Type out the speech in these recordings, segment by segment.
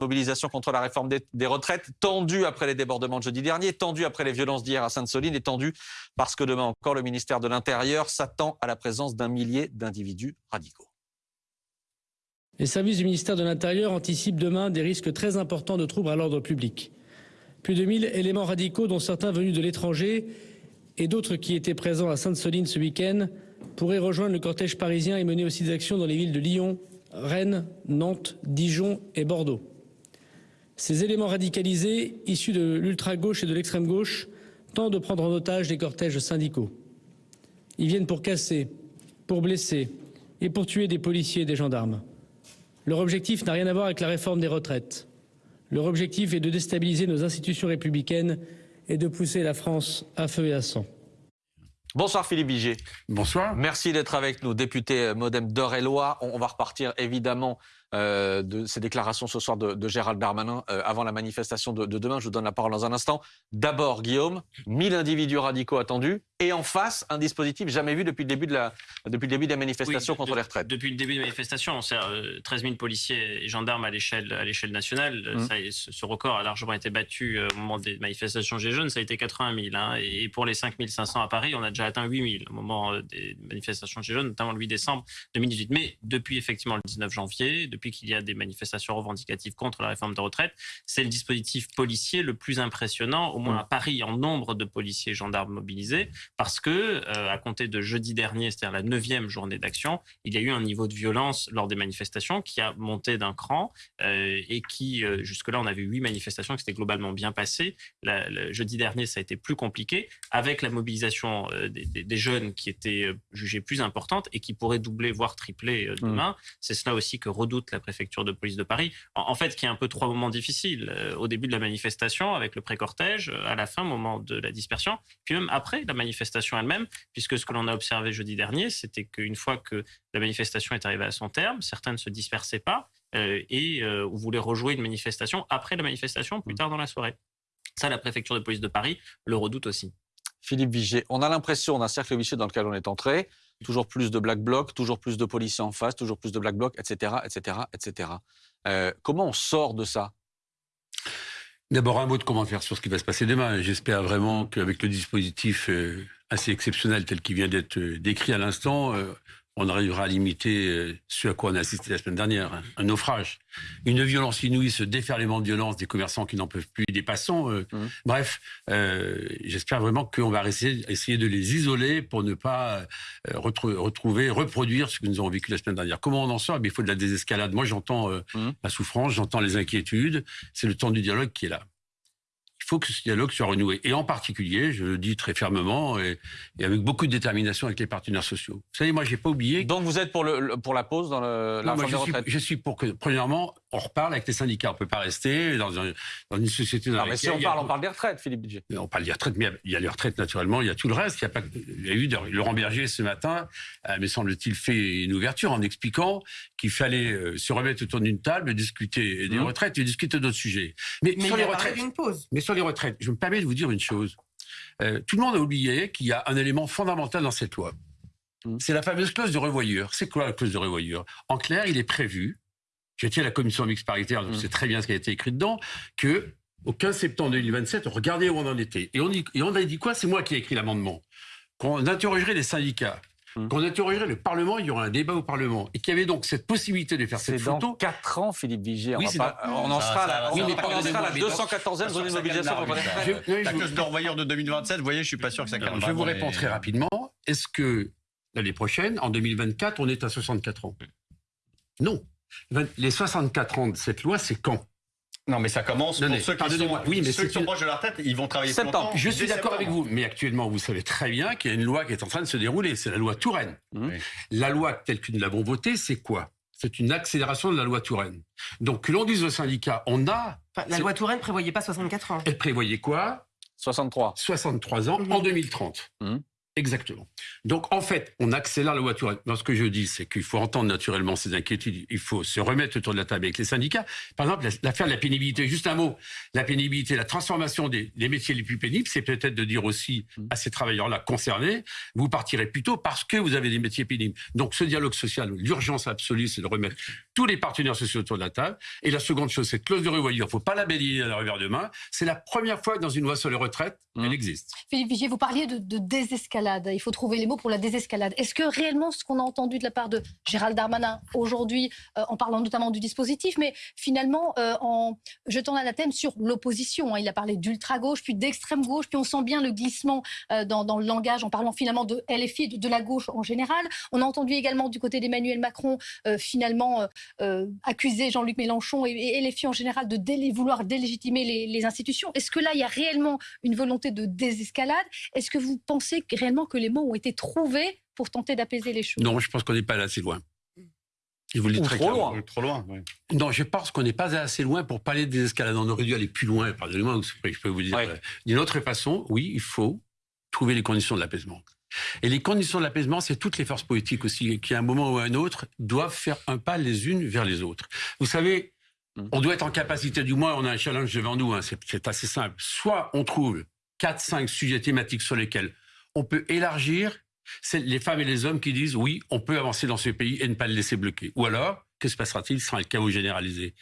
mobilisation contre la réforme des, retraites, tendue après les débordements de jeudi dernier, tendue après les violences d'hier à Sainte-Soline et tendue parce que demain encore, le ministère de l'Intérieur s'attend à la présence d'un millier d'individus radicaux. Les services du ministère de l'Intérieur anticipent demain des risques très importants de troubles à l'ordre public. Plus de 1000 éléments radicaux, dont certains venus de l'étranger et d'autres qui étaient présents à Sainte-Soline ce week-end, pourraient rejoindre le cortège parisien et mener aussi des actions dans les villes de Lyon, Rennes, Nantes, Dijon et Bordeaux. Ces éléments radicalisés, issus de l'ultra-gauche et de l'extrême-gauche, tentent de prendre en otage les cortèges syndicaux. Ils viennent pour casser, pour blesser et pour tuer des policiers et des gendarmes. Leur objectif n'a rien à voir avec la réforme des retraites. Leur objectif est de déstabiliser nos institutions républicaines et de pousser la France à feu et à sang. Bonsoir Philippe Vigier. Bonsoir. Merci d'être avec nous, député modem d'Eure-et-Loire. On va repartir évidemment euh, de ces déclarations ce soir de, Gérald Darmanin euh, avant la manifestation de, demain. Je vous donne la parole dans un instant. D'abord, Guillaume, 1000 individus radicaux attendus et en face, un dispositif jamais vu depuis le début de la, depuis le début des manifestations contre les retraites. Depuis le début des manifestations, on sert 13 000 policiers et gendarmes à l'échelle à l'échelle nationale. Mmh. Ça, ce record a largement été battu euh, au moment des manifestations Gilets jaunes. Ça a été 80 000. Hein, et pour les 5 500 à Paris, on a déjà atteint 8 000 au moment des manifestations Gilets jaunes, notamment le 8 décembre 2018. Mais depuis effectivement le 19 janvier, depuis qu'il y a des manifestations revendicatives contre la réforme de retraite, c'est le dispositif policier le plus impressionnant, au moins à Paris, en nombre de policiers et gendarmes mobilisés, parce que, euh, à compter de jeudi dernier, c'est-à-dire la neuvième journée d'action, il y a eu un niveau de violence lors des manifestations qui a monté d'un cran euh, et qui, euh, jusque-là, on avait huit manifestations qui s'étaient globalement bien passées. le jeudi dernier, ça a été plus compliqué, avec la mobilisation des, des, jeunes qui était jugée plus importante et qui pourrait doubler, voire tripler demain. Mmh. C'est cela aussi que redoute la préfecture de police de Paris. En, fait, qui est un peu trois moments difficiles. Au début de la manifestation, avec le pré-cortège, à la fin, moment de la dispersion, puis même après la manifestation elle-même, puisque ce que l'on a observé jeudi dernier, c'était qu'une fois que la manifestation est arrivée à son terme, certains ne se dispersaient pas euh, et voulaient rejouer une manifestation après la manifestation, plus mmh. tard dans la soirée. Ça, la préfecture de police de Paris le redoute aussi. Philippe Vigier, on a l'impression d'un cercle vicieux dans lequel on est entré toujours plus de black blocs, toujours plus de policiers en face, toujours plus de black blocs, etc., etc., etc. comment on sort de ça? D'abord un mot de commentaire sur ce qui va se passer demain. J'espère vraiment qu'avec le dispositif euh, assez exceptionnel tel qu'il vient d'être euh, décrit à l'instant, euh, on arrivera à limiter euh, ce à quoi on a assisté la semaine dernière, hein. un naufrage, une violence inouïe, ce déferlement de violence des commerçants qui n'en peuvent plus, des passants. Euh, mmh. Bref, euh, j'espère vraiment qu'on va essayer, essayer, de les isoler pour ne pas retrouver, reproduire ce que nous avons vécu la semaine dernière. Comment on en sort? Eh Il faut de la désescalade. Moi, j'entends mmh. la souffrance, j'entends les inquiétudes. C'est le temps du dialogue qui est là faut que ce dialogue soit renoué. Et en particulier, je le dis très fermement et, avec beaucoup de détermination avec les partenaires sociaux. Vous savez, moi, j'ai pas oublié. Donc, vous êtes pour, le, pour la pause dans le, la je, suis, je suis pour que, premièrement, on reparle avec les syndicats. On peut pas rester dans, dans une société. Dans non, mais si on parle, on parle des retraites, Philippe Budget. On parle des retraites, mais il y a les retraites naturellement. Il y a tout le reste. Il y a pas. Il y a eu Laurent Berger ce matin, euh, me semble-t-il, fait une ouverture en expliquant qu'il fallait euh, se remettre autour d'une table, discuter des mmh. retraites et discuter d'autres sujets. Mais, sur les retraites, une pause. Mais sur les retraites, je me permets de vous dire une chose. Euh, tout le monde a oublié qu'il y a un élément fondamental dans cette loi. Mmh. C'est la fameuse clause de revoyure. C'est quoi la clause de revoyure? En clair, il est prévu, j'étais à la commission mixte paritaire, donc mmh. c'est très bien ce qui a été écrit dedans, que au 15 septembre 2027, regardez où on en était. Et on, et on a dit quoi? C'est moi qui ai écrit l'amendement. Qu'on interrogerait les syndicats Hum. Qu'on interrogerait le Parlement, il y aura un débat au Parlement. Et qu'il y avait donc cette possibilité de faire cette photo. C'est dans 4 ans, Philippe Vigier. Oui, on, on, en sera à la, oui, la 214e zone de mobilisation. La clause de revoyure de 2027, vous voyez, je suis pas sûr que ça calme. Je vous réponds très rapidement. Est-ce que l'année prochaine, en 2024, on est à 64 ans? Non. Les 64 ans de cette loi, c'est quand? Non, mais ça commence pour ceux qui sont, oui, mais ceux qui sont proches de la retraite, ils vont travailler septembre. Je suis d'accord avec vous, mais actuellement, vous savez très bien qu'il y a une loi qui est en train de se dérouler. C'est la loi Touraine. Mmh. La loi telle que nous l'avons votée, c'est quoi? C'est une accélération de la loi Touraine. Donc, que l'on dise aux syndicats, on a... la loi Touraine prévoyait pas 64 ans. Elle prévoyait quoi? 63. 63 ans en 2030. Exactement. Donc, en fait, on accélère la voiture. Dans ce que je dis, c'est qu'il faut entendre naturellement ces inquiétudes. Il faut se remettre autour de la table avec les syndicats. Par exemple, l'affaire de la pénibilité. Juste un mot. La pénibilité, la transformation des, métiers les plus pénibles, c'est peut-être de dire aussi à ces travailleurs-là concernés, vous partirez plus tôt parce que vous avez des métiers pénibles. Donc, ce dialogue social, l'urgence absolue, c'est de remettre tous les partenaires sociaux autour de la table. Et la seconde chose, cette clause de revoyure, il ne faut pas la bélier à la revers de main. C'est la première fois que dans une loi sur les retraites, Mmh. elle existe. Philippe Vigier, vous parliez de, de désescalade. Il faut trouver les mots pour la désescalade. Est-ce que réellement ce qu'on a entendu de la part de Gérald Darmanin aujourd'hui, euh, en parlant notamment du dispositif, mais finalement euh, en jetant l'anathème sur l'opposition, hein, il a parlé d'ultra-gauche, puis d'extrême gauche, puis on sent bien le glissement euh, dans, dans le langage en parlant finalement de LFI, de, de la gauche en général. On a entendu également du côté d'Emmanuel Macron euh, finalement euh, accuser Jean-Luc Mélenchon et, et LFI en général de délé- vouloir délégitimer les, les institutions. Est-ce que là, il y a réellement une volonté de désescalade? Est-ce que vous pensez que- réellement que les mots ont été trouvés pour tenter d'apaiser les choses? Non, je pense qu'on n'est pas allé assez loin. Je vous le dis Ou très trop loin. Trop loin. ouais. Non, je pense qu'on n'est pas assez loin pour parler de désescalade. On aurait dû aller plus loin, pardonnez-moi, je peux vous dire. Ouais. euh, D'une autre façon, oui, il faut trouver les conditions de l'apaisement. Et les conditions de l'apaisement, c'est toutes les forces politiques aussi, qui à un moment ou à un autre doivent faire un pas les unes vers les autres. Vous savez, Mm. on doit être en capacité, du moins on a un challenge devant nous, hein, c'est assez simple. Soit on trouve 4-5 sujets thématiques sur lesquels on peut élargir, c'est les femmes et les hommes qui disent oui, on peut avancer dans ce pays et ne pas le laisser bloquer. Ou alors, que se passera-t-il sera le chaos généralisé?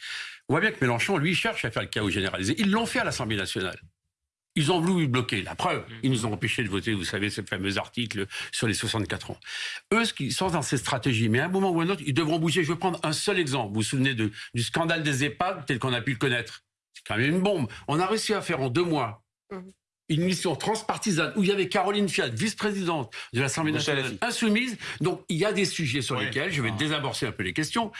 On voit bien que Mélenchon, lui, cherche à faire le chaos généralisé. Ils l'ont fait à l'Assemblée nationale. Ils ont voulu bloquer. La preuve, ils nous ont empêchés de voter, vous savez, ce fameux article sur les 64 ans. Eux, ce qu'ils sont dans cette stratégie, mais à un moment ou à un autre, ils devront bouger. Je vais prendre un seul exemple. Vous vous souvenez de- du scandale des EHPAD tel qu'on a pu le connaître? C'est quand même une bombe. On a réussi à faire en deux mois Mhm. Une mission transpartisane où il y avait Caroline Fiat, vice-présidente de l'Assemblée nationale, insoumise. Donc il y a des sujets sur Oui. lesquels, je vais Ah. désamorcer un peu les questions,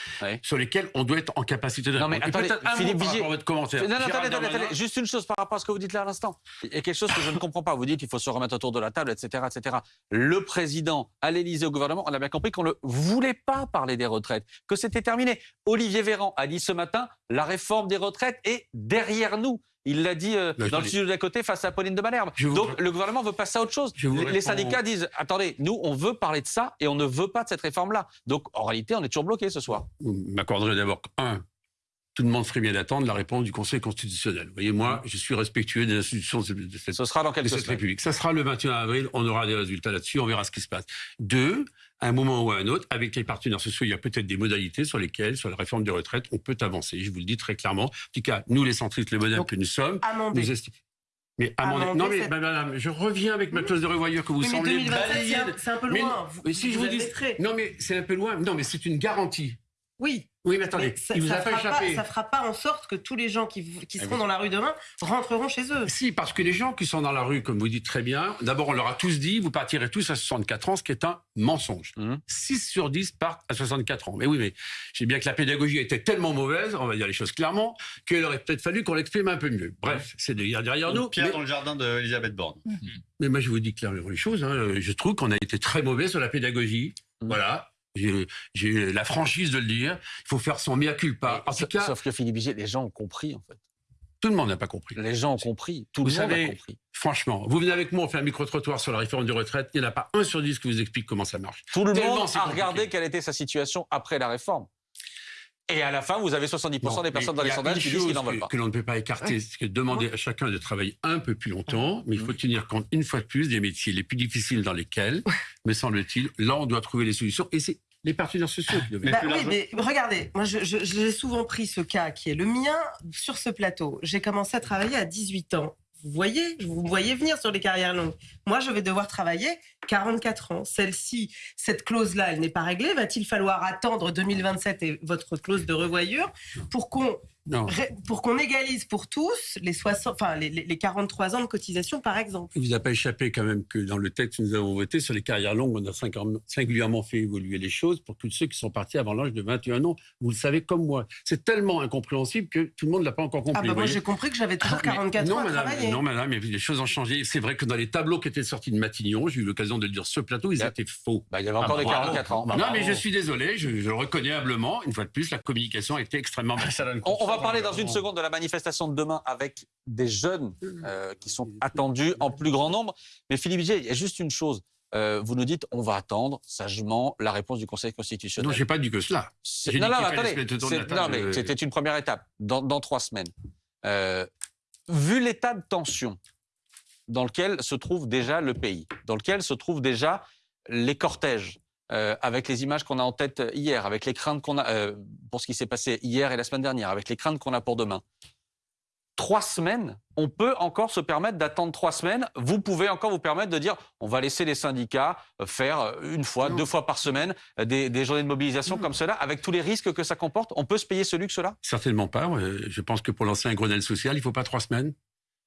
sur lesquels on doit être en capacité de Non, mais répondre. Attendez, un Philippe Vigier- votre commentaire. Non, non, Gérald attendez, attendez, Darmanin- attendez. Juste une chose par rapport à ce que vous dites là à l'instant. Il y a quelque chose que je ne comprends pas. Vous dites qu'il faut se remettre autour de la table, etc., etc. Le président à l'Élysée, au gouvernement, on a bien compris qu'on ne voulait pas parler des retraites, que c'était terminé. Olivier Véran a dit ce matin, la réforme des retraites est derrière nous. Il l'a dit euh, dans le studio d'à côté face à Pauline de Malherbe. Donc le gouvernement veut passer à autre chose. Les, syndicats disent attendez, nous on veut parler de ça et on ne veut pas de cette réforme-là. Donc en réalité, on est toujours bloqué ce soir. Vous m'accorderez d'abord un. Tout le monde ferait bien d'attendre la réponse du Conseil constitutionnel. Vous voyez, moi, je suis respectueux des institutions de cette Ce sera dans de cette. République. Ça sera le 21 avril, on aura des résultats là-dessus, on verra ce qui se passe. Deux, à un moment ou à un autre, avec les partenaires sociaux, il y a peut-être des modalités sur lesquelles, sur la réforme des retraites, on peut avancer. Je vous le dis très clairement. En tout cas, nous, les centristes, les modèles que nous sommes, nous estimons. Mais amender- Amender Non, mais cette- madame, je reviens avec ma clause de revoyure que vous Oui, mais semblez 2027, c'est balayer. un- c'est un peu Mais- loin. Vous- mais si je vous dis. Non, mais c'est un peu loin. Non, mais c'est une garantie. Oui, Oui, mais attendez, mais ça, il vous ça a pas fera échappé. pas, ça fera pas en sorte que tous les gens qui, qui Ah seront oui. dans la rue demain rentreront chez eux. Si, parce que les gens qui sont dans la rue, comme vous dites très bien, d'abord on leur a tous dit, vous partirez tous à 64 ans, ce qui est un mensonge. Mhm. 6 sur 10 partent à 64 ans. Mais oui, mais j'ai bien que la pédagogie était tellement mauvaise, on va dire les choses clairement, qu'il aurait peut-être fallu qu'on l'exprime un peu mieux. Bref, c'est derrière derrière nous. Pierre Mais, dans le jardin d'Elisabeth Borne. mais moi, je vous dis clairement les choses. hein. Je trouve qu'on a été très mauvais sur la pédagogie. Mhm. Voilà. J'ai la franchise de le dire. Il faut faire son mea culpa. En tout Sauf- cas, Sauf que Philippe Vigier, les gens ont compris en fait. tout le monde n'a pas compris. Les gens ont compris. Tout Vous le monde savez, a compris. Franchement, vous venez avec moi, on fait un micro-trottoir sur la réforme des retraites. Il n'y en a pas un sur dix qui vous explique comment ça marche. Tout le Tellement monde a regardé quelle était sa situation après la réforme. Et à la fin, vous avez 70% Non, des personnes dans les sondages qui disent qu'ils n'en veulent que- pas. Que l'on ne peut pas écarter, c'est que demander à chacun de travailler un peu plus longtemps, mais il faut tenir compte une fois de plus des métiers les plus difficiles dans lesquels, me semble-t-il, là on doit trouver les solutions. Et c'est les partenaires sociaux qui doivent Bah oui, largement- mais regardez, moi je- je- j'ai souvent pris ce cas qui est le mien sur ce plateau. J'ai commencé à travailler à 18 ans. Vous voyez, vous voyez venir sur les carrières longues. Moi, je vais devoir travailler 44 ans. Celle-ci, cette clause-là, elle n'est pas réglée. Va-t-il falloir attendre 2027 et votre clause de revoyure pour qu'on Non. pour qu'on égalise pour tous les 60, enfin les, les- les 43 ans de cotisation, par exemple Il vous a pas échappé quand même que dans le texte que nous avons voté sur les carrières longues, on a singu- singulièrement fait évoluer les choses pour tous ceux qui sont partis avant l'âge de 21 ans. Vous le savez comme moi. C'est tellement incompréhensible que tout le monde ne l'a pas encore compris. Ah bah moi j'ai compris que j'avais toujours Ah, mais 44 non, ans à madame, travailler. Non, madame, mais les choses ont changé. C'est vrai que dans les tableaux qui étaient sortis de Matignon, j'ai eu l'occasion de le dire ce plateau, ils Yep. étaient faux. Bah, il y avait encore Ah, des bravo. 44 ans. Bah, non, bravo. mais je suis désolé, je, je le reconnais humblement. Une fois de plus, la communication a été extrêmement mal. On, va parler dans une seconde de la manifestation de demain avec des jeunes euh, qui sont attendus en plus grand nombre. Mais Philippe Vigier, il y a juste une chose. Euh, vous nous dites, on va attendre sagement la réponse du Conseil Non, constitutionnel. j'ai pas dit que cela. Non, dit non, attendez. non, mais euh, c'était une première étape. Dans, dans trois semaines. Euh, vu l'état de tension dans lequel se trouve déjà le pays, dans lequel se trouvent déjà les cortèges, euh, avec les images qu'on a en tête hier, avec les craintes qu'on a euh, pour ce qui s'est passé hier et la semaine dernière, avec les craintes qu'on a pour demain, trois semaines, on peut encore se permettre d'attendre trois semaines. Vous pouvez encore vous permettre de dire on va laisser les syndicats euh, faire euh, une fois, deux fois par semaine euh, des, des journées de mobilisation comme cela, avec tous les risques que ça comporte. On peut se payer ce luxe-là? Certainement pas. Euh, Je pense que pour lancer un Grenelle social, il faut pas trois semaines.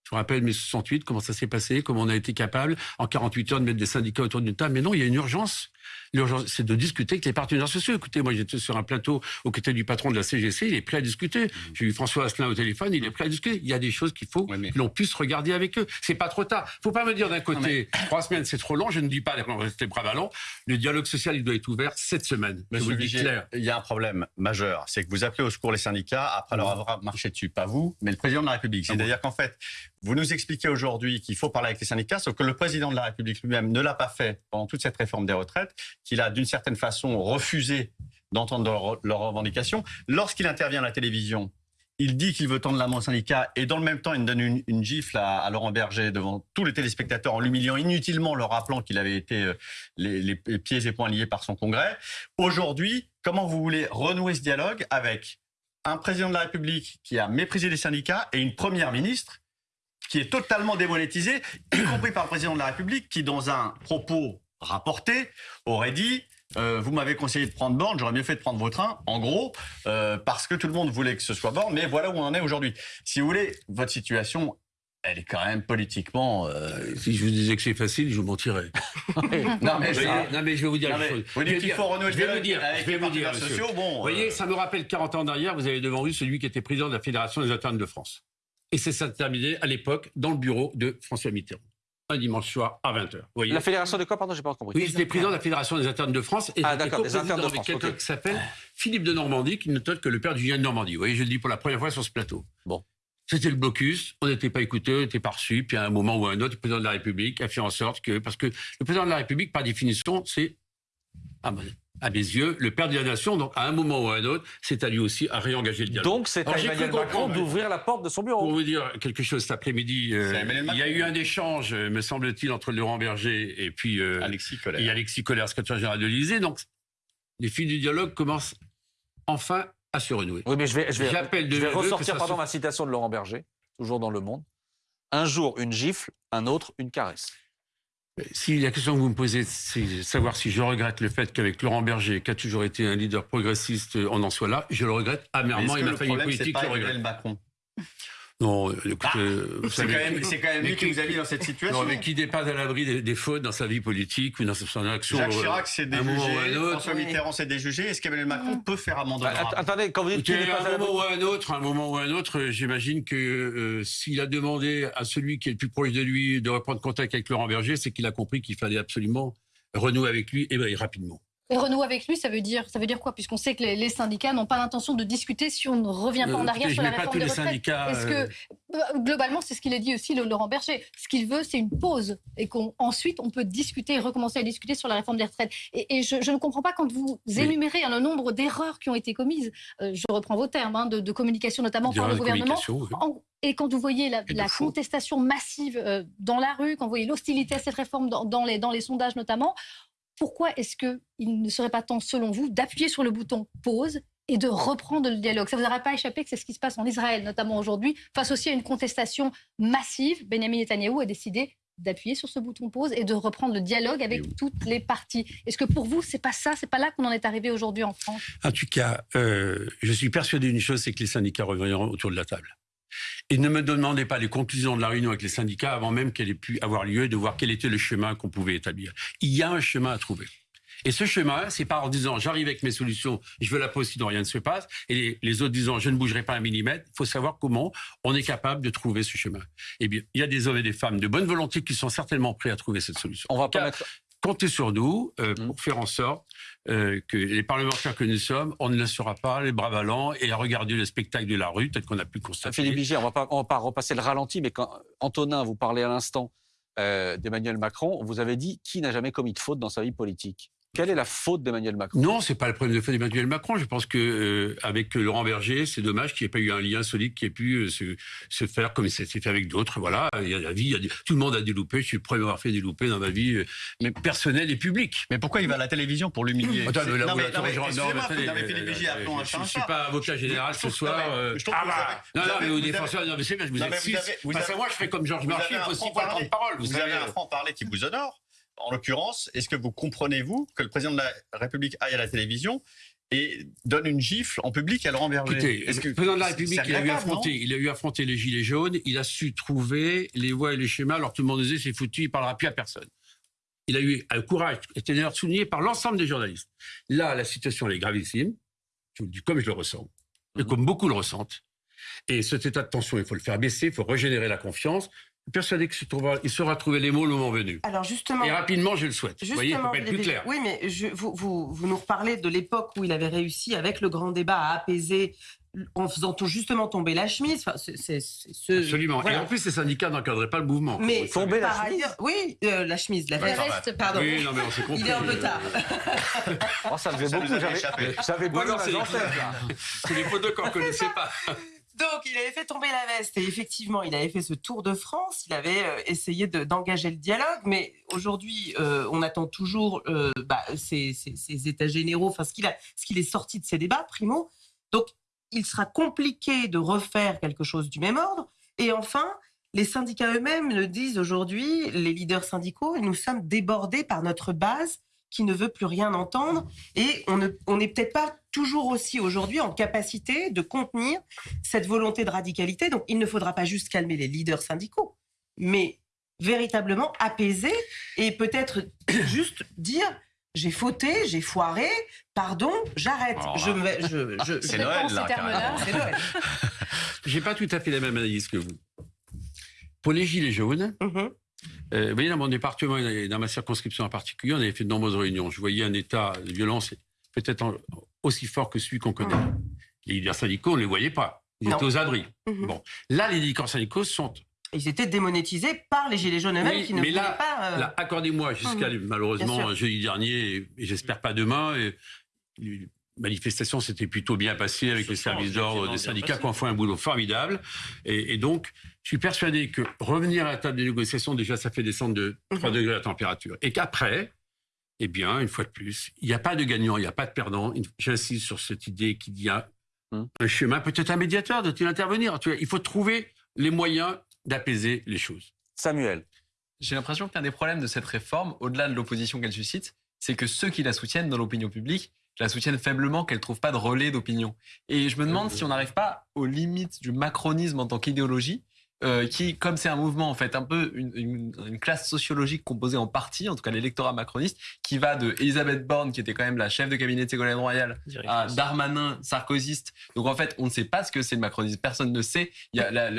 Je vous rappelle mai 68, comment ça s'est passé, comment on a été capable en 48 heures de mettre des syndicats autour d'une table. Mais non, il y a une urgence. L'urgence, c'est de discuter avec les partenaires sociaux. Écoutez, moi j'étais sur un plateau aux côtés du patron de la CGC, il est prêt à discuter. J'ai eu François Asselin au téléphone, il est prêt à discuter. Il y a des choses qu'il faut Ouais, mais- que l'on puisse regarder avec eux. C'est pas trop tard. Faut pas me dire d'un côté, trois semaines c'est trop long. Je ne dis pas rester bras ballants. Le dialogue social, il doit être ouvert cette semaine. Je vous Monsieur le dis Vigier, clair. il y a un problème majeur, c'est que vous appelez au secours les syndicats après leur avoir marché dessus, pas vous, mais le président de la République. C'est-à-dire qu'en fait, vous nous expliquez aujourd'hui qu'il faut parler avec les syndicats, sauf que le président de la République lui-même ne l'a pas fait pendant toute cette réforme des retraites, qu'il a d'une certaine façon refusé d'entendre leurs revendications. Lorsqu'il intervient à la télévision, il dit qu'il veut tendre la main aux syndicats et dans le même temps, il donne une, gifle à, Laurent Berger devant tous les téléspectateurs en l'humiliant inutilement, leur rappelant qu'il avait été euh, les pieds et poings liés par son congrès. Aujourd'hui, comment vous voulez renouer ce dialogue avec un président de la République qui a méprisé les syndicats et une première ministre qui est totalement démonétisée, y compris par le président de la République qui, dans un propos rapporté, aurait dit euh, vous m'avez conseillé de prendre Borne, j'aurais mieux fait de prendre vos trains, en gros, euh, parce que tout le monde voulait que ce soit Borne, mais voilà où on en est aujourd'hui. Si vous voulez, votre situation, elle est quand même politiquement... euh, Si je vous disais que c'est facile, je vous mentirais. Non, mais, non, mais je vais vous dire Non, mais chose. vous Je vais dites qu'il dire- faut renouer je le vais vous dire, avec je vais les vous dire, sociaux. Bon, Vous voyez, ça me rappelle 40 ans derrière, vous avez devant vous celui qui était président de la Fédération des internes de France. Et c'est terminé à l'époque dans le bureau de François Mitterrand. Un dimanche soir à 20h. Vous voyez La fédération de quoi Pardon, j'ai pas compris. oui, j'étais président de la Fédération des internes de France et Ah, d'accord, des internes de France, quelqu'un qui s'appelle Philippe de Normandie, qui n'est autre que le père du Julien de Normandie. Vous voyez, je le dis pour la première fois sur ce plateau. Bon. C'était le blocus, on n'était pas écouté, on n'était pas reçu, puis à un moment ou à un autre, le président de la République a fait en sorte que, parce que le président de la République, par définition, c'est, à mon- à mes yeux, le père de la nation, donc à un moment ou à un autre, c'est à lui aussi à réengager le dialogue. Donc c'est à Emmanuel Macron d'ouvrir la porte de son bureau. pour vous dire quelque chose cet après-midi, euh, il y a eu un échange, euh, me semble-t-il, entre Laurent Berger et puis euh, Alexis Colère. et Alexis Collère, secrétaire général de l'Élysée. Donc, les fils du dialogue commencent enfin à se renouer. Oui, mais je vais, je vais, je ressortir ça pardon, se- ma citation de Laurent Berger, toujours dans Le Monde. Un jour, une gifle, un autre, une caresse. Si la question que vous me posez, c'est savoir si je regrette le fait qu'avec Laurent Berger, qui a toujours été un leader progressiste, on en soit là, je le regrette amèrement. que m'a le fallu une problème, c'est politique le regrette. Emmanuel Macron? Non, euh, écoutez, euh, vous C'est quand même, c'est quand même mais lui qui qui- vous a mis dans cette situation. non, mais qui dépasse à l'abri des, des fautes dans sa vie politique ou dans son action. Jacques euh, Chirac s'est déjugé. François Mitterrand s'est déjugé. Est-ce qu'Emmanuel Macron peut faire amende Bah, attendez, quand vous dites qu'il n'est pas à à un l'abri- moment ou à un autre, à un moment ou à un autre, euh, j'imagine que euh, s'il a demandé à celui qui est le plus proche de lui de reprendre contact avec Laurent Berger, c'est qu'il a compris qu'il fallait absolument renouer avec lui et, ben, et rapidement. Et renouer avec lui, ça veut dire, ça veut dire quoi Puisqu'on sait que les, les syndicats n'ont pas l'intention de discuter si on ne revient pas en Euh, arrière sur la mets pas réforme tous des les retraites. syndicats. Est-ce euh, que euh, globalement, c'est ce qu'il a dit aussi le Laurent Berger. Ce qu'il veut, c'est une pause et qu'ensuite on peut discuter et recommencer à discuter sur la réforme des retraites. Et, et je, je ne comprends pas quand vous énumérez hein, le nombre d'erreurs qui ont été commises. euh, je reprends vos termes hein, de, de communication notamment par le gouvernement. oui. En- et quand vous voyez la, contestation massive euh, dans la rue, quand vous voyez l'hostilité à cette réforme dans, dans les, dans les sondages notamment, pourquoi est-ce qu'il ne serait pas temps, selon vous, d'appuyer sur le bouton pause et de reprendre le dialogue? Ça ne vous aurait pas échappé que c'est ce qui se passe en Israël, notamment aujourd'hui, face aussi à une contestation massive. Benjamin Netanyahou a décidé d'appuyer sur ce bouton pause et de reprendre le dialogue avec oui. toutes les parties. Est-ce que pour vous, c'est pas ça, c'est pas là qu'on en est arrivé aujourd'hui en France? En tout cas, euh, je suis persuadé d'une chose, c'est que les syndicats reviendront autour de la table. Et ne me demandez pas les conclusions de la réunion avec les syndicats avant même qu'elle ait pu avoir lieu, de voir quel était le chemin qu'on pouvait établir. Il y a un chemin à trouver. Et ce chemin, c'est pas en disant j'arrive avec mes solutions, je veux la pause sinon rien ne se passe, et les, les autres disant je ne bougerai pas un millimètre. Il faut savoir comment on est capable de trouver ce chemin. Eh bien, il y a des hommes et des femmes de bonne volonté qui sont certainement prêts à trouver cette solution. On va pas Car- mettre. Comptez sur nous euh, Mm. pour faire en sorte euh, que les parlementaires que nous sommes, on ne laissera pas les bras ballants et à regarder le spectacle de la rue, peut-être qu'on a pu constater. Philippe Vigier, on on va pas repasser le ralenti, mais quand Antonin, vous parlez à l'instant euh, d'Emmanuel Macron, vous avez dit qui n'a jamais commis de faute dans sa vie politique? Quelle est la faute d'Emmanuel Macron? Non, c'est pas le problème de fait d'Emmanuel Macron. Je pense que euh, avec Laurent Berger, c'est dommage qu'il n'y ait pas eu un lien solide qui ait pu euh, se, se, faire comme ça s'est fait avec d'autres. Voilà, il y a la vie, il y a des, tout le monde a des loupés. Je suis le premier à avoir fait des loupés dans ma vie, euh, mais personnelle et publique. Mais pourquoi il va à la télévision pour l'humilier? Attends, mais là, Non, mais- attends, non, mais je- excusez-moi, euh, un Je suis pas avocat général ce soir. euh, ah bah, non, non, mais défenseurs, avez- non, mais c'est bien, je vous Parce que avez- moi, je fais comme Georges Marchais, il faut aussi prendre parole. Vous avez un franc-parler qui vous honore. En l'occurrence, est-ce que vous comprenez-vous que le président de la République aille à la télévision et donne une gifle en public à Laurent Berger? Écoutez, que- le président de la République, il a, eu affronté, il a eu affronté les gilets jaunes, il a su trouver les voies et les schémas, alors tout le monde disait c'est foutu, il parlera plus à personne. Il a eu un courage, qui était d'ailleurs souligné par l'ensemble des journalistes. Là, la situation elle est gravissime, je vous le dis comme je le ressens, et Mhm. comme beaucoup le ressentent. Et cet état de tension, il faut le faire baisser, il faut régénérer la confiance. Je suis persuadé qu'il se trouvera- il saura trouver les mots le moment venu. Alors justement, Et rapidement, je le souhaite. Vous voyez, pas être plus clair. Oui, mais je- vous, vous, vous nous reparlez de l'époque où il avait réussi, avec le grand débat, à apaiser en faisant tout justement tomber la chemise. Enfin, c'est- c'est- c'est ce- Absolument. voilà. Et en plus, les syndicats n'encadraient pas le mouvement. mais Tomber la par chemise ailleurs, oui, euh, la chemise, la veste. Pardon. Oui, non, mais on s'est compris. Il est un peu tard. Oh, ça faisait Ça nous beaucoup, avait j'avais échappé. j'avais c'est la dentelle, là. c'est les photos qu'on ne connaissait pas. Donc, il avait fait tomber la veste et effectivement, il avait fait ce tour de France. Il avait euh, essayé de- d'engager le dialogue, mais aujourd'hui, euh, on attend toujours euh, bah, ces, états généraux, enfin ce qu'il est sorti de ces débats, primo. Donc, il sera compliqué de refaire quelque chose du même ordre. Et enfin, les syndicats eux-mêmes le disent aujourd'hui, les leaders syndicaux, nous sommes débordés par notre base qui ne veut plus rien entendre et on n'est peut-être pas toujours aussi aujourd'hui en capacité de contenir cette volonté de radicalité. Donc, il ne faudra pas juste calmer les leaders syndicaux, mais véritablement apaiser et peut-être juste dire j'ai fauté, j'ai foiré, pardon, j'arrête. Là, Je je- je- C'est Je Noël, pense là, c'est Noël. J'ai pas tout à fait la même analyse que vous. Pour les gilets jaunes, Mhm. euh, vous voyez, dans mon département et dans ma circonscription en particulier, on avait fait de nombreuses réunions. Je voyais un état de violence peut-être en- aussi fort que celui qu'on connaît. Les leaders syndicaux, on ne les voyait pas. Ils Non. étaient aux abris. Mhm. Bon. Là, les leaders syndicaux sont. Ils étaient démonétisés par les Gilets jaunes eux-mêmes Oui, qui ne mais voulaient là- pas. euh, Là, accordez-moi jusqu'à Mhm. Malheureusement jeudi dernier, et, j'espère pas demain. Et, les manifestations s'étaient plutôt bien passées avec les services d'ordre des syndicats qui ont fait un boulot formidable. Et, et donc, je suis persuadé que revenir à la table des négociations, déjà, ça fait descendre de 3 Mhm. degrés la température. Et qu'après, eh bien, une fois de plus, il n'y a pas de gagnant, il n'y a pas de perdant. J'insiste sur cette idée qu'il y a Mhm. un chemin, peut-être un médiateur, doit-il intervenir Tu vois, Il faut trouver les moyens d'apaiser les choses. Samuel. J'ai l'impression qu'un des problèmes de cette réforme, au-delà de l'opposition qu'elle suscite, c'est que ceux qui la soutiennent dans l'opinion publique la soutiennent faiblement, qu'elle ne trouve pas de relais d'opinion. Et je me demande si on n'arrive pas aux limites du macronisme en tant qu'idéologie, euh, qui, comme c'est un mouvement, en fait, un peu une, une- une classe sociologique composée en partie, en tout cas l'électorat macroniste, qui va de Elisabeth Borne, qui était quand même la chef de cabinet de Ségolène Royal, à Darmanin, sarkozyste. Donc en fait, on ne sait pas ce que c'est le macronisme. Personne ne sait.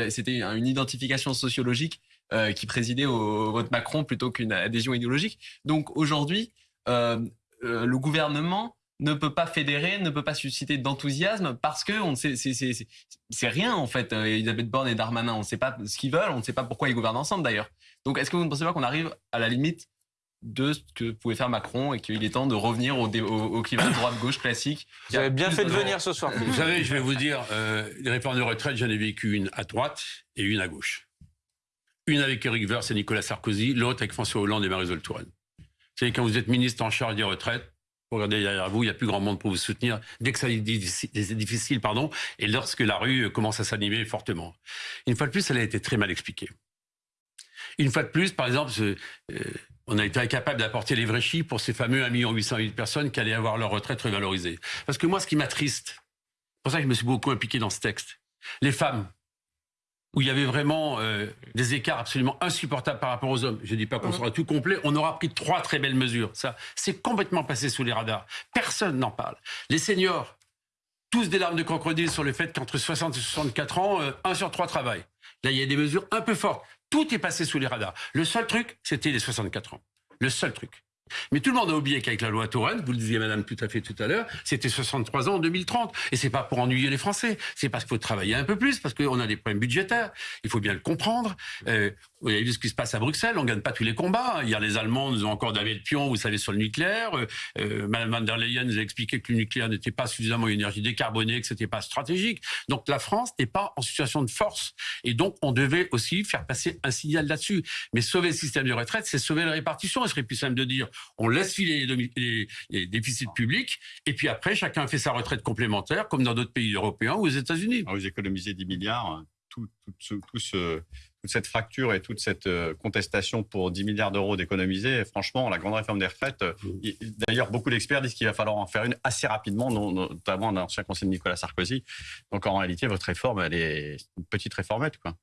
C'était une identification sociologique euh, qui présidait au, au vote Macron plutôt qu'une adhésion idéologique. Donc aujourd'hui, euh, le gouvernement ne peut pas fédérer, ne peut pas susciter d'enthousiasme parce que on sait, c'est, c'est, c'est, c'est rien en fait. euh, Elisabeth Borne et Darmanin, on ne sait pas ce qu'ils veulent, on ne sait pas pourquoi ils gouvernent ensemble d'ailleurs. Donc est-ce que vous ne pensez pas qu'on arrive à la limite de ce que pouvait faire Macron et qu'il est temps de revenir au, dé- au, au climat droite-gauche classique Vous avez bien fait de venir ce soir. Vous savez, je vais vous dire, euh, les réformes de retraite, j'en ai vécu une à droite et une à gauche. Une avec Eric Woerth et Nicolas Sarkozy, l'autre avec François Hollande et Marisol Touraine. Vous savez, quand vous êtes ministre en charge des retraites, vous regardez derrière vous, il n'y a plus grand monde pour vous soutenir dès que ça est difficile, pardon, et lorsque la rue commence à s'animer fortement. Une fois de plus, elle a été très mal expliquée. Une fois de plus, par exemple, euh, on a été incapable d'apporter les vrais chiffres pour ces fameux 1 800 000 personnes qui allaient avoir leur retraite revalorisée. Parce que moi, ce qui m'attriste, c'est pour ça que je me suis beaucoup impliqué dans ce texte. Les femmes, où il y avait vraiment euh, des écarts absolument insupportables par rapport aux hommes. Je ne dis pas qu'on sera tout complet. On aura pris trois très belles mesures. Ça, c'est complètement passé sous les radars. Personne n'en parle. Les seniors, tous des larmes de crocodile sur le fait qu'entre 60 et 64 ans, euh, un sur trois travaille. Là, il y a des mesures un peu fortes. Tout est passé sous les radars. Le seul truc, c'était les 64 ans. Le seul truc. Mais tout le monde a oublié qu'avec la loi Touraine, vous le disiez madame tout à fait tout à l'heure, c'était 63 ans en 2030. Et c'est pas pour ennuyer les Français, c'est parce qu'il faut travailler un peu plus, parce qu'on a des problèmes budgétaires. Il faut bien le comprendre. Euh, vous avez vu ce qui se passe à Bruxelles, on gagne pas tous les combats. Hier, les Allemands nous ont encore davé le pion, vous savez, sur le nucléaire. Euh, euh, Madame van der Leyen nous a expliqué que le nucléaire n'était pas suffisamment une énergie décarbonée, que c'était pas stratégique. Donc la France n'est pas en situation de force. Et donc on devait aussi faire passer un signal là-dessus. Mais sauver le système de retraite, c'est sauver la répartition. Il serait plus simple de dire on laisse filer les, déficits publics et puis après chacun fait sa retraite complémentaire comme dans d'autres pays européens ou aux États-Unis. Vous économisez 10 milliards. Tout, tout, ce, tout ce, toute cette fracture et toute cette euh, contestation pour 10 milliards d'euros d'économiser, franchement, la grande réforme des retraites, euh, d'ailleurs, beaucoup d'experts disent qu'il va falloir en faire une assez rapidement, notamment un ancien conseiller de Nicolas Sarkozy. Donc en réalité, votre réforme, elle est une petite réformette. Quoi.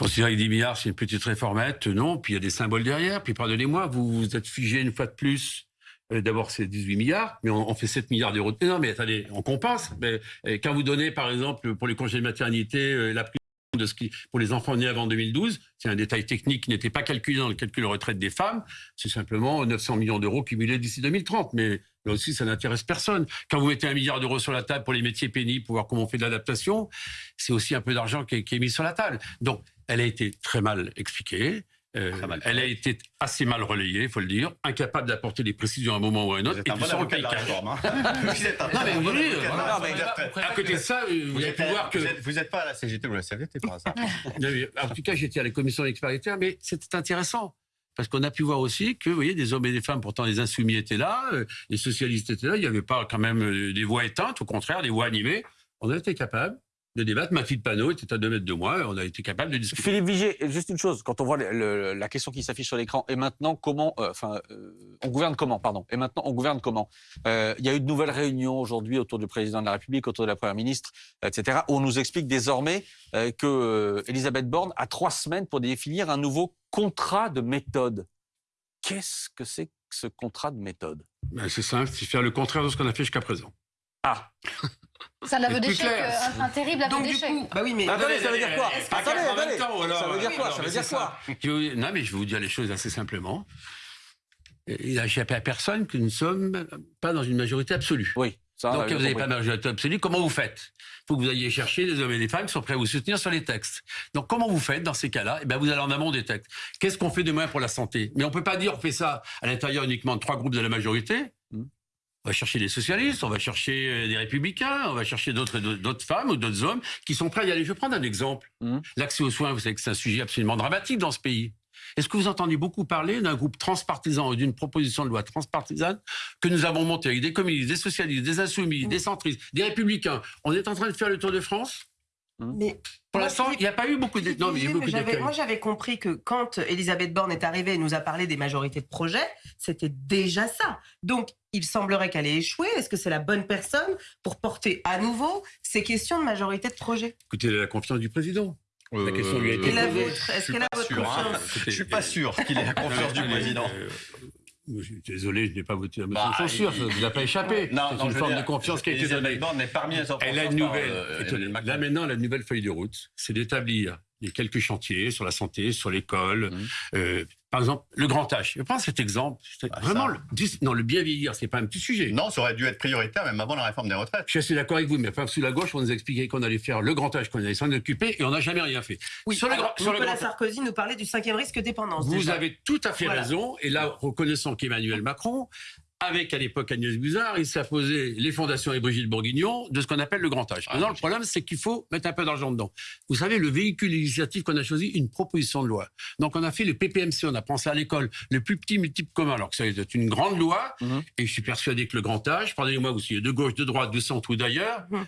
Considérer que 10 milliards, c'est une petite réformette, non. Puis il y a des symboles derrière. Puis pardonnez-moi, vous vous êtes figé une fois de plus euh, D'abord, c'est 18 milliards, mais on, fait 7 milliards d'euros. Non, mais attendez, on compense. Mais quand vous donnez, par exemple, pour les congés de maternité, la prime de ce qui, pour les enfants nés avant 2012, c'est un détail technique qui n'était pas calculé dans le calcul de retraite des femmes, c'est simplement 900 millions d'euros cumulés d'ici 2030. Mais là aussi, ça n'intéresse personne. Quand vous mettez un milliard d'euros sur la table pour les métiers pénibles, pour voir comment on fait de l'adaptation, c'est aussi un peu d'argent qui, qui est mis sur la table. Donc, elle a été très mal expliquée. Euh, elle a été assez mal relayée, il faut le dire, incapable d'apporter des précisions à un moment ou à un autre. Vous êtes un bon avocat de la réforme. Hein vous êtes un non, mais de la à côté de ça, vous, Vous avez pu voir que... Vous n'êtes pas à la CGT ou à la CVT par hasard. Non, mais En tout cas, j'étais à la commission paritaire, mais c'était intéressant. Parce qu'on a pu voir aussi que, vous voyez, des hommes et des femmes, pourtant les insoumis étaient là, euh, les socialistes étaient là, il n'y avait pas quand même euh, des voix éteintes, au contraire, des voix animées. On a été capable de débattre. Ma fille de panneau était à deux mètres de moi, on a été capable de discuter. Philippe Vigier, juste une chose, quand on voit le- le- la question qui s'affiche sur l'écran, et maintenant comment, euh, enfin, euh, on gouverne comment, pardon, et maintenant on gouverne comment? Euh, Il y a eu de nouvelles réunions aujourd'hui autour du président de la République, autour de la première ministre, etc., où on nous explique désormais que Elisabeth Borne a trois semaines pour définir un nouveau contrat de méthode. Qu'est-ce que c'est que ce contrat de méthode? Ben, c'est simple, c'est faire le contraire de ce qu'on a fait jusqu'à présent. Ah, C'est un aveu d'échec, euh, un, un terrible aveu Donc du d'échec. coup, bah oui, mais attendez, ça veut dire quoi Attendez, attendez, alors, ça veut dire quoi Ça veut dire quoi Non, mais je vais vous dire les choses assez simplement. Il n'a échappé à personne que nous ne sommes pas dans une majorité absolue. Oui, ça. Donc, vous n'avez pas de majorité absolue, comment vous faites? Il faut que vous alliez chercher des hommes et des femmes qui sont prêts à vous soutenir sur les textes. Donc, comment vous faites dans ces cas-là? Eh bien, vous allez en amont des textes. Qu'est-ce qu'on fait demain pour la santé? Mais on ne peut pas dire on fait ça à l'intérieur uniquement de trois groupes de la majorité. On va chercher des socialistes, on va chercher euh, des républicains, on va chercher d'autres d'autres femmes ou d'autres hommes qui sont prêts à y aller. Je vais prendre un exemple. Hmm. L'accès aux soins, vous savez que c'est un sujet absolument dramatique dans ce pays. Est-ce que vous entendez beaucoup parler d'un groupe transpartisan et d'une proposition de loi transpartisane que nous avons montée avec des communistes, des socialistes, des insoumis, des centristes, des républicains? On est en train de faire le tour de France? Mais Pour l'instant, il n'y a pas eu beaucoup de... Non, mais a j'avais-. Moi, j'avais compris que quand Elisabeth Borne est arrivée et nous a parlé des majorités de projets, c'était déjà ça. Donc, il semblerait qu'elle ait échoué. Est-ce que c'est la bonne personne pour porter à nouveau ces questions de majorité de projets? Écoutez, la confiance du président. La question lui a été posée. Est-ce qu'elle a votre hein. confiance? Je suis pas sûr qu'il ait la confiance du président. Euh, désolé, je n'ai pas voté la motion Bah, de censure, il- ça ne vous a pas échappé. C'est une forme dire, de confiance qui a été donnée. En Elle a une par, nouvelle. euh, là maintenant, la nouvelle feuille de route, c'est d'établir les quelques chantiers sur la santé, sur l'école. Mhm. Euh, par exemple, le grand âge. Je prends cet exemple. Bah, vraiment ça. le, non, le bien vieillir, c'est pas un petit sujet. Non, ça aurait dû être prioritaire même avant la réforme des retraites. Je suis assez d'accord avec vous, mais enfin, sous la gauche, on nous a expliqué qu'on allait faire le grand âge, qu'on allait s'en occuper, et on n'a jamais rien fait. Oui, sur le alors, grand, sur le Nicolas grand- Sarkozy nous parlait du cinquième risque dépendance. Vous déjà. avez tout à fait Voilà. raison. Et là, reconnaissant qu'Emmanuel Macron, avec à l'époque Agnès Buzard, il s'est posé les fondations et Brigitte Bourguignon de ce qu'on appelle le grand âge. Ah, Maintenant, le problème, c'est qu'il faut mettre un peu d'argent dedans. Vous savez, le véhicule législatif qu'on a choisi, une proposition de loi. Donc, on a fait le PPMC, on a pensé à l'école, le plus petit multiple commun, alors que ça est une grande loi. Mhm. Et je suis persuadé que le grand âge, pardonnez-moi, vous soyez de gauche, de droite, de centre ou d'ailleurs, Mhm.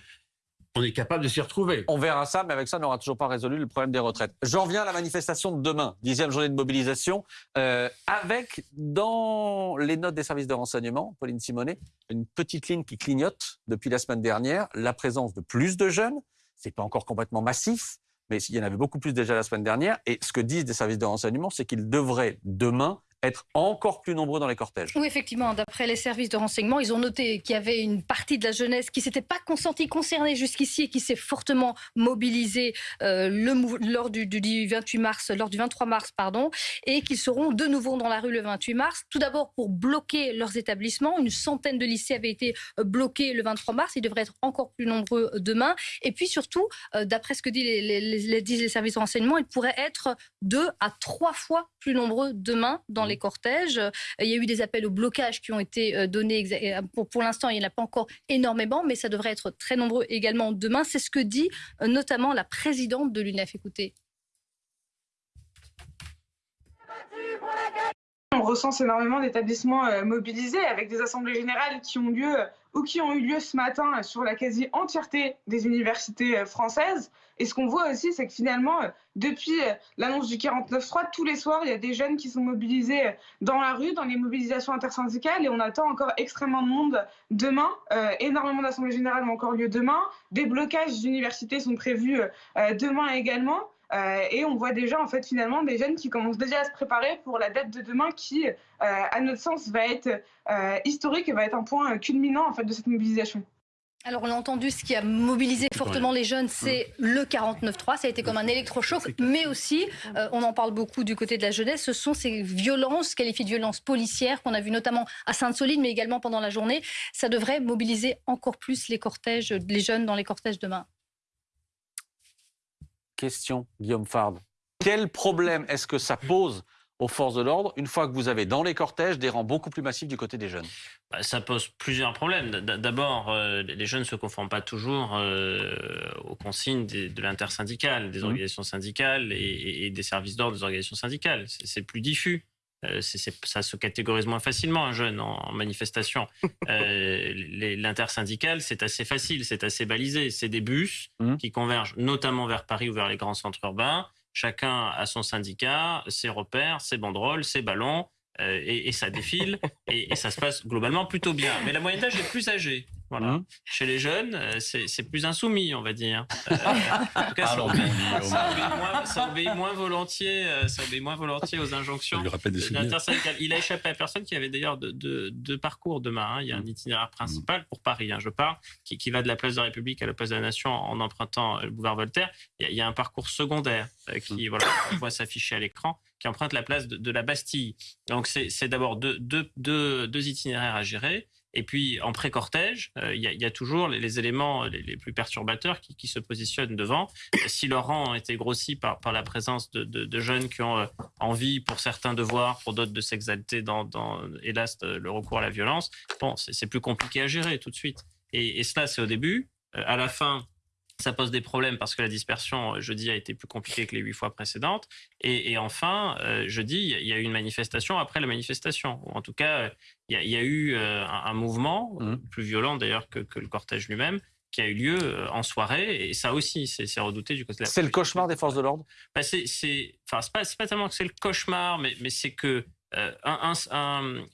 On est capable de s'y retrouver. On verra ça, mais avec ça, on n'aura toujours pas résolu le problème des retraites. J'en viens à la manifestation de demain, dixième journée de mobilisation, euh, avec dans les notes des services de renseignement, Pauline Simonet, une petite ligne qui clignote depuis la semaine dernière, la présence de plus de jeunes. C'est pas encore complètement massif, mais il y en avait beaucoup plus déjà la semaine dernière. Et ce que disent des services de renseignement, c'est qu'ils devraient demain être encore plus nombreux dans les cortèges. Oui, effectivement, d'après les services de renseignement, ils ont noté qu'il y avait une partie de la jeunesse qui s'était pas consentie, concernée jusqu'ici et qui s'est fortement mobilisée euh, le, lors du, du, 28 mars, lors du 23 mars, pardon, et qu'ils seront de nouveau dans la rue le 28 mars. Tout d'abord pour bloquer leurs établissements. Une centaine de lycées avaient été euh, bloqués le 23 mars. Ils devraient être encore plus nombreux demain. Et puis surtout, euh, d'après ce que disent les, services de renseignement, ils pourraient être deux à trois fois plus nombreux demain dans les cortèges. Il y a eu des appels au blocage qui ont été euh, donnés. Euh, pour, pour l'instant, il n'y en a pas encore énormément, mais ça devrait être très nombreux également demain. C'est ce que dit euh, notamment la présidente de l'UNEF. Écoutez. On recense énormément d'établissements mobilisés avec des assemblées générales qui ont lieu ou qui ont eu lieu ce matin sur la quasi-entièreté des universités françaises. Et ce qu'on voit aussi, c'est que finalement, euh, depuis euh, l'annonce du 49-3, tous les soirs, il y a des jeunes qui sont mobilisés euh, dans la rue, dans les mobilisations intersyndicales, et on attend encore extrêmement de monde demain. énormément d'assemblées générales ont encore lieu demain. Des blocages d'universités sont prévus demain également. Et on voit déjà, en fait, finalement, des jeunes qui commencent déjà à se préparer pour la date de demain qui, à notre sens, va être historique et va être un point culminant, en fait, de cette mobilisation. Alors, on a entendu, ce qui a mobilisé fortement les jeunes, c'est le 49-3. Ça a été comme un électrochoc, mais aussi, euh, on en parle beaucoup du côté de la jeunesse, ce sont ces violences, qualifiées de violences policières, qu'on a vues notamment à Sainte-Soline, mais également pendant la journée. Ça devrait mobiliser encore plus les cortèges, les jeunes dans les cortèges demain. Question, Guillaume Fard. Quel problème est-ce que ça pose aux forces de l'ordre une fois que vous avez dans les cortèges des rangs beaucoup plus massifs du côté des jeunes? Bah, Ça pose plusieurs problèmes. D'abord, euh, les jeunes ne se conforment pas toujours euh, aux consignes de l'intersyndicale, des mmh. organisations syndicales et, des services d'ordre des organisations syndicales. C'est plus diffus. Euh, ça se catégorise moins facilement un jeune en, manifestation. L'intersyndicale, c'est assez facile, c'est assez balisé. C'est des bus mmh. qui convergent notamment vers Paris ou vers les grands centres urbains Chacun a son syndicat, ses repères, ses banderoles, ses ballons, euh, et, ça défile, et, ça se passe globalement plutôt bien. Mais la moyenne d'âge est plus âgée. Voilà. Mmh. Chez les jeunes, euh, c'est plus insoumis, on va dire. Euh, en tout cas, ça, obéit, moins, volontiers, ça obéit moins volontiers aux injonctions. Il a échappé à personne qui avait d'ailleurs deux parcours demain. Hein. Il y a un mmh. itinéraire principal pour Paris, hein, je parle, qui, va de la place de la République à la place de la Nation en empruntant le boulevard Voltaire. Il y a, un parcours secondaire qui, mmh. voilà, on voit s'afficher à l'écran qui emprunte la place de, la Bastille. Donc c'est d'abord deux, itinéraires à gérer. Et puis en pré-cortège, euh, il y, a toujours les, éléments les, plus perturbateurs qui, se positionnent devant. Si leur rang a été grossi par, la présence de, jeunes qui ont euh, envie, pour certains, de voir, pour d'autres, de s'exalter dans, hélas, le recours à la violence, bon, c'est plus compliqué à gérer tout de suite. Et, cela, c'est au début. Euh, à la fin, ça pose des problèmes parce que la dispersion euh, jeudi a été plus compliquée que les huit fois précédentes. Et, enfin, euh, jeudi, il y a eu une manifestation après la manifestation. Ou en tout cas, il y, a, eu euh, un, mouvement, mmh. plus violent d'ailleurs que, le cortège lui-même, qui a eu lieu en soirée. Et ça aussi, c'est redouté du côté de la C'est le cauchemar des forces de l'ordre? Bah C'est enfin, pas, pas tellement que c'est le cauchemar, mais, mais c'est que euh, un,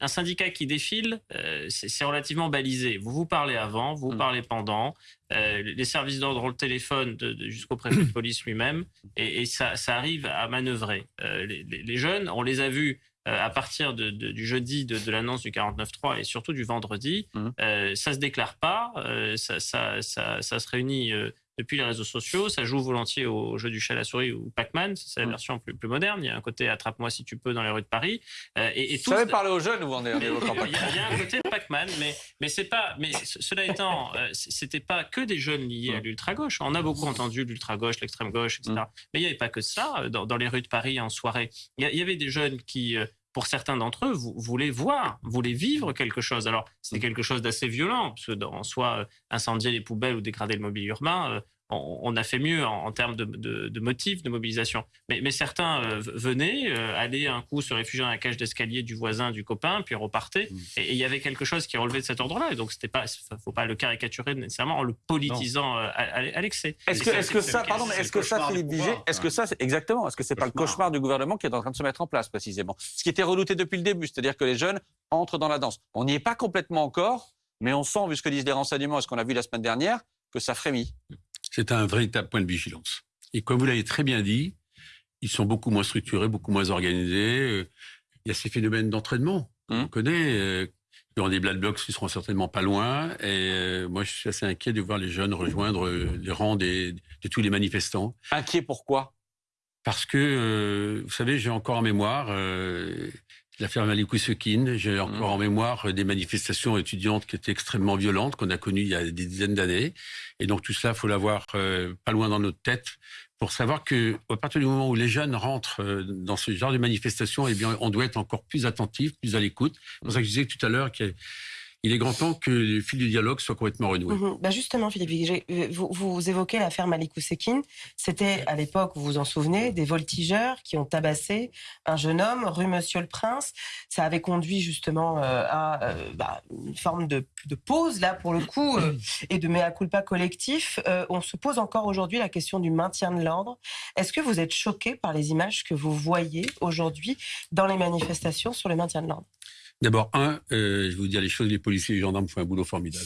un, syndicat qui défile, euh, c'est relativement balisé. Vous vous parlez avant, vous, vous mm. parlez pendant. Euh, les services d'ordre ont le téléphone jusqu'au préfet de police lui-même, et, ça, ça, arrive à manœuvrer. Les, les, jeunes, on les a vus à partir de, du jeudi de, de l'annonce du 49.3 et surtout du vendredi. Mm. ça se déclare pas, ça, ça, ça, ça, se réunit depuis les réseaux sociaux. Ça joue volontiers au jeu du chat à la souris ou Pac-Man. C'est la mm. version plus, plus moderne. Il y a un côté attrape-moi si tu peux dans les rues de Paris. Euh, et, et tout savez parler aux jeunes ou en il, y a, un côté Pac-Man, mais, mais c'est pas. Mais cela étant, euh, c'était pas que des jeunes liés à mm. l'ultra-gauche. On a beaucoup entendu l'ultra-gauche, l'extrême-gauche, etc. Mm. Mais il n'y avait pas que ça euh, dans, les rues de Paris en soirée. Il y, avait des jeunes qui pour certains d'entre eux, vous voulez voir, voulez vivre quelque chose. Alors, c'est quelque chose d'assez violent, parce que en soi, incendier les poubelles ou dégrader le mobilier urbain, on, a fait mieux en, termes de, motifs de mobilisation. Mais, certains euh, venaient, euh, allaient un coup se réfugier dans la cage d'escalier du voisin, du copain, puis repartaient. Mmh. Et il y avait quelque chose qui relevait de cet ordre-là. Et donc, c'était pas, faut pas le caricaturer nécessairement en le politisant euh, à, l'excès. Est-ce que, est-ce que ça, pardon, est-ce que ça, Philippe est-ce que ça, exactement, est-ce que c'est pas le cauchemar du gouvernement qui est en train de se mettre en place précisément? Ce qui était redouté depuis le début, c'est-à-dire que les jeunes entrent dans la danse. On n'y est pas complètement encore, mais on sent, vu ce que disent les renseignements et ce qu'on a vu la semaine dernière, que ça frémit c'est un véritable point de vigilance. Et comme vous l'avez très bien dit, ils sont beaucoup moins structurés, beaucoup moins organisés. il y a ces phénomènes d'entraînement. Hum. On connaît. Euh, aura des Black Blocs qui seront certainement pas loin. Et euh, moi, je suis assez inquiet de voir les jeunes rejoindre euh, les rangs des, de tous les manifestants. Inquiet pourquoi? Parce que, euh, vous savez, j'ai encore en mémoire euh, l'affaire Malikou Sekine. J'ai encore Mhm. en mémoire des manifestations étudiantes qui étaient extrêmement violentes, qu'on a connues il y a des dizaines d'années. Et donc tout ça, faut l'avoir euh, pas loin dans notre tête pour savoir que à partir du moment où les jeunes rentrent euh, dans ce genre de manifestation, eh bien, on doit être encore plus attentif, plus à l'écoute. C'est pour ça que je disais tout à l'heure qu'il il est grand temps que le fil du dialogue soit complètement renoué. Bah justement, Philippe euh, vous, vous évoquez l'affaire Malikou Sekine. C'était à l'époque, vous vous en souvenez, des voltigeurs qui ont tabassé un jeune homme rue Monsieur le Prince. Ça avait conduit justement euh, à euh, bah, une forme de, de pause, là, pour le coup, euh, et de mea culpa collectif. On se pose encore aujourd'hui la question du maintien de l'ordre. Est-ce que vous êtes choqué par les images que vous voyez aujourd'hui dans les manifestations sur le maintien de l'ordre? D'abord, un, euh, je vais vous dire les choses, les policiers et les gendarmes font un boulot formidable.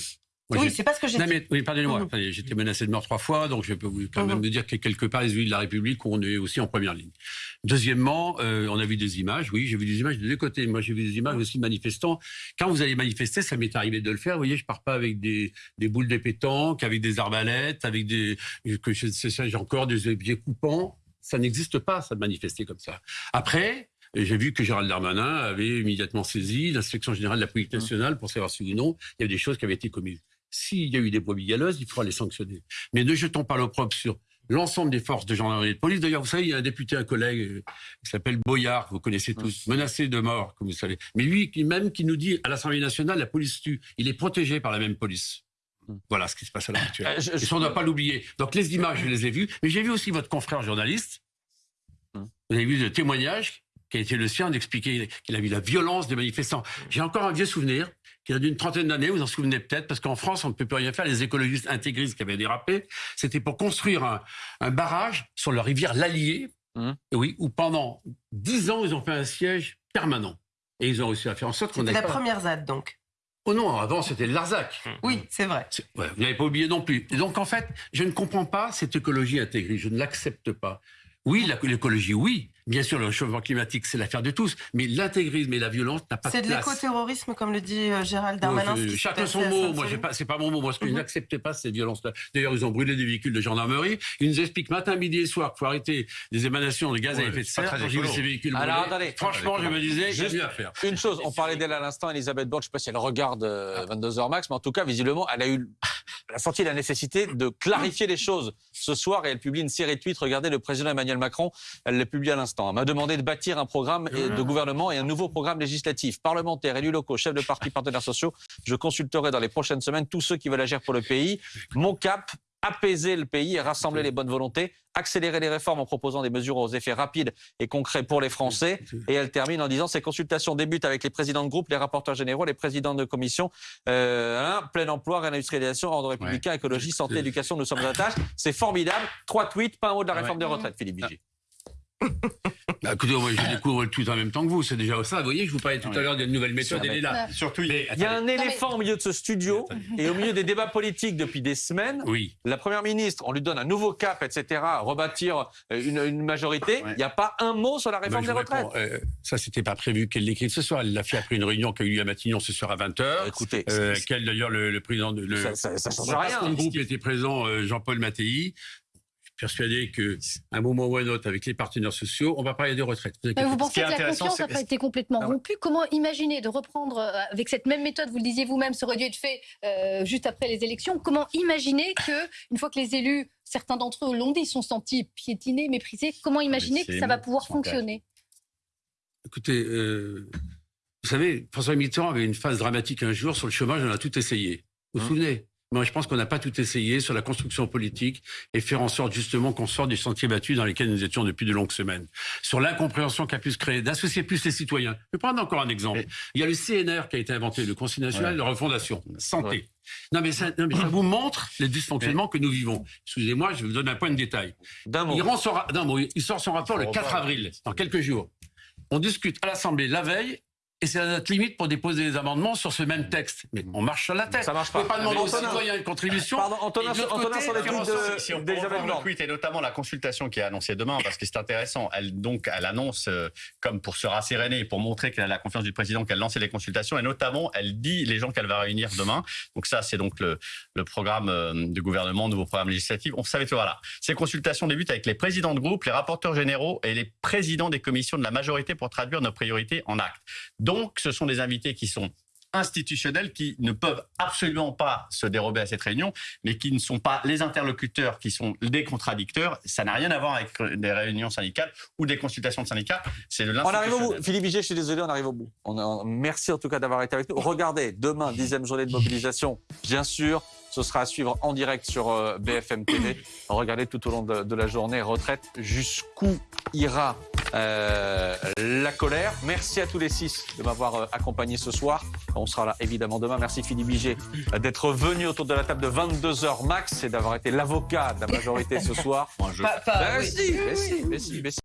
Moi, Oui, c'est pas ce que j'ai Non, dit. mais, oui, pardonnez-moi. Mhm. J'étais menacé de mort trois fois, donc je peux vous, quand Mhm. même vous dire que quelque part, les élus de la République, on est aussi en première ligne. Deuxièmement, euh, on a vu des images. Oui, j'ai vu des images de deux côtés. Moi, j'ai vu des images aussi de manifestants. Quand vous allez manifester, ça m'est arrivé de le faire. Vous voyez, je pars pas avec des, des boules de pétanque, avec des arbalètes, avec des, que je sais j'ai encore des objets coupants. Ça n'existe pas, ça de manifester comme ça. Après, et J'ai vu que Gérald Darmanin avait immédiatement saisi l'inspection générale de la police nationale pour savoir si ou non il y avait des choses qui avaient été commises. S'il y a eu des brebis galeuses, il faudra les sanctionner. Mais ne jetons pas l'opprobre sur l'ensemble des forces de gendarmerie et de police. D'ailleurs, vous savez, il y a un député, un collègue euh, qui s'appelle Boyard, vous connaissez tous, menacé de mort, comme vous savez. Mais lui, même, qui nous dit à l'Assemblée nationale, la police tue. Il est protégé par la même police. Voilà ce qui se passe à l'heure actuelle. Euh, je- Et ça, on ne doit pas l'oublier. Donc, les images, je les ai vues. Mais j'ai vu aussi votre confrère journaliste. Hum. Vous avez vu le témoignage qui a été le sien d'expliquer qu'il a vu la violence des manifestants. J'ai encore un vieux souvenir qui a d'une trentaine d'années, vous en souvenez peut-être, parce qu'en France, on ne peut plus rien faire. Les écologistes intégristes qui avaient dérapé, c'était pour construire un, un barrage sur la rivière l'Allier, Hum. et oui, où pendant dix ans, ils ont fait un siège permanent. Et ils ont réussi à faire en sorte qu'on C'était ait la pas... première ZAD, donc. Oh non, avant, c'était le Larzac. Oui, c'est vrai. Ouais, vous n'avez pas oublié non plus. Et donc, en fait, je ne comprends pas cette écologie intégrée. Je ne l'accepte pas. Oui, l'écologie, oui. Bien sûr, le changement climatique, c'est l'affaire de tous. Mais l'intégrisme et la violence n'a pas de C'est de place. l'écoterrorisme, comme le dit euh, Gérald Darmanin. je- chacun son mot. Moi, j'ai pas, c'est pas mon mot. Moi, ce que je Mhm. n'accepte pas, c'est cette violence-là. D'ailleurs, ils ont brûlé des véhicules de gendarmerie. Ils nous expliquent matin, midi et soir qu'il faut arrêter des émanations de gaz à effet de c'est pas serre. Quand j'ai vu ces véhicules Alors, brûlés, attendez. franchement, je me disais, il y a Juste- mieux à faire. Une chose, on parlait d'elle à l'instant, Elisabeth Borne, je ne sais pas si elle regarde euh, 22h max, mais en tout cas, visiblement, elle a eu, elle a senti la nécessité de clarifier les choses ce soir et elle publie une série de tweets. Regardez, le président Emmanuel Macron, elle l'a publié à l'instant, Elle m'a demandé de bâtir un programme de gouvernement et un nouveau programme législatif. Parlementaires, élus locaux, chefs de partis, partenaires sociaux, je consulterai dans les prochaines semaines tous ceux qui veulent agir pour le pays. Mon cap, apaiser le pays et rassembler les bonnes volontés, accélérer les réformes en proposant des mesures aux effets rapides et concrets pour les Français. Et elle termine en disant ces consultations débutent avec les présidents de groupe, les rapporteurs généraux, les présidents de commission. Euh, hein, plein emploi, réindustrialisation, ordre républicain, écologie, santé, éducation, nous sommes à la tâche. C'est formidable. Trois tweets, pas un mot de la réforme ouais. des retraites, Philippe Vigier. Bah, écoutez, moi, je découvre tweet en même temps que vous. C'est déjà ça. Vous voyez, je vous parlais tout à l'heure d'une nouvelle méthode. Elle est là. Surtout, Mais, Il y a un mais- éléphant au milieu de ce studio et au milieu des débats politiques depuis des semaines. oui. La première ministre, on lui donne un nouveau cap, etc., rebâtir euh, une, une majorité. Il Ouais. n'y a pas un mot sur la Bah, réforme je des retraites. euh, ça, c'était pas prévu qu'elle l'écrive ce soir. Elle l'a fait après une réunion qui a eu lieu à Matignon ce soir à 20h. Écoutez, Euh, c'est- quel d'ailleurs le, le président de le, ça, ça, ça change rien. groupe était présent, euh, Jean-Paul Mattei. Persuadé que un moment ou un autre, avec les partenaires sociaux, on va parler des retraites. Vous vous pensez que la confiance n'a pas été complètement Ah ouais. rompue? Comment imaginer de reprendre euh, avec cette même méthode, vous le disiez vous-même, aurait dû être fait euh, juste après les élections, comment imaginer que, une fois que les élus, certains d'entre eux l'ont dit, sont sentis piétinés, méprisés, comment imaginer c'est que ça va pouvoir fonctionner? Écoutez, euh, vous savez, François Mitterrand avait une phase dramatique un jour sur le chômage, on a tout essayé. Vous vous Hum. souvenez? Moi, je pense qu'on n'a pas tout essayé sur la construction politique et faire en sorte justement qu'on sorte des sentiers battus dans lesquels nous étions depuis de longues semaines. Sur l'incompréhension qu'a pu se créer, d'associer plus les citoyens. Je vais prendre encore un exemple. Et- Il y a le CNR qui a été inventé, le Conseil national Ouais. de refondation, santé. Non, mais ça, non, mais ça vous montre les dysfonctionnements que nous vivons. Excusez-moi, je vous donne un point de détail. D'un mot. Il, sort son rapport le Faut 4 revoir. avril, dans quelques jours. On discute à l'Assemblée la veille, et c'est notre limite pour déposer des amendements sur ce même texte. Mais on marche sur la tête. Ça marche On peut pas. pas demander aux citoyens une contribution. Pardon, Antonin, sur les de- si on d'Elisabeth reprendre le tweet et notamment la consultation qui est annoncée demain, parce que c'est intéressant. Elle donc elle annonce euh, comme pour se rasséréner et pour montrer qu'elle a la confiance du président qu'elle lançait les consultations et notamment elle dit les gens qu'elle va réunir demain. Donc ça c'est donc le, le programme euh, du gouvernement, nouveau programme législatif. On savait que voilà. Ces consultations débutent avec les présidents de groupe, les rapporteurs généraux et les présidents des commissions de la majorité pour traduire nos priorités en actes. Donc ce sont des invités qui sont institutionnels qui ne peuvent absolument pas se dérober à cette réunion, mais qui ne sont pas les interlocuteurs, qui sont des contradicteurs. Ça n'a rien à voir avec des réunions syndicales ou des consultations de syndicats. C'est de On arrive au bout. Philippe Vigier, je suis désolé, on arrive au bout. On a- merci en tout cas d'avoir été avec nous. Regardez, demain, dixième journée de mobilisation, bien sûr. Ce sera à suivre en direct sur euh, BFM TV. Regardez tout au long de, de la journée, retraite, jusqu'où ira euh, la colère. Merci à tous les six de m'avoir euh, accompagné ce soir. On sera là évidemment demain. Merci Philippe euh, d'être venu autour de la table de 22h max et d'avoir été l'avocat de la majorité ce soir. Moi, je- Pas- pas- Ben oui. si, mais si, mais si, mais si.